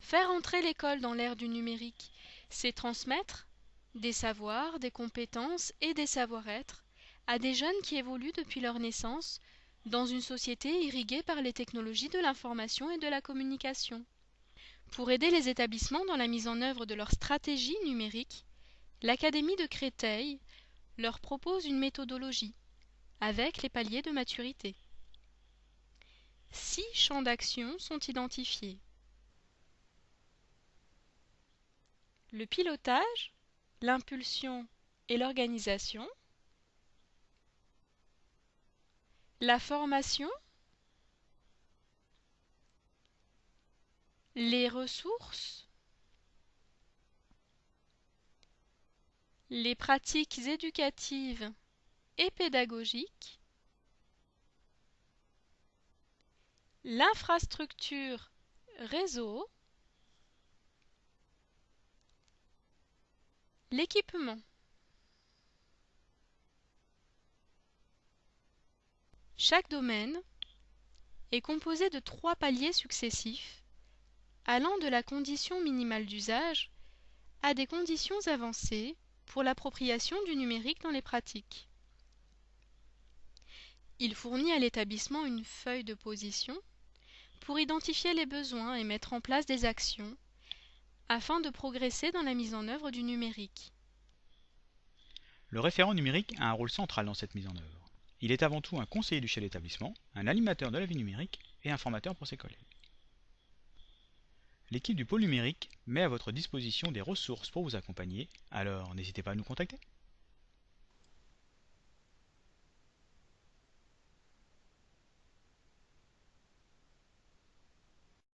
Faire entrer l'école dans l'ère du numérique, c'est transmettre des savoirs, des compétences et des savoir-être à des jeunes qui évoluent depuis leur naissance dans une société irriguée par les technologies de l'information et de la communication. Pour aider les établissements dans la mise en œuvre de leur stratégie numérique, l'Académie de Créteil leur propose une méthodologie avec les paliers de maturité. Six champs d'action sont identifiés. Le pilotage, l'impulsion et l'organisation, la formation, les ressources, les pratiques éducatives et pédagogiques, l'infrastructure réseau, l'équipement. Chaque domaine est composé de trois paliers successifs, allant de la condition minimale d'usage à des conditions avancées pour l'appropriation du numérique dans les pratiques. Il fournit à l'établissement une feuille de position pour identifier les besoins et mettre en place des actions afin de progresser dans la mise en œuvre du numérique. Le référent numérique a un rôle central dans cette mise en œuvre. Il est avant tout un conseiller du chef d'établissement, un animateur de la vie numérique et un formateur pour ses collègues. L'équipe du pôle numérique met à votre disposition des ressources pour vous accompagner, alors n'hésitez pas à nous contacter.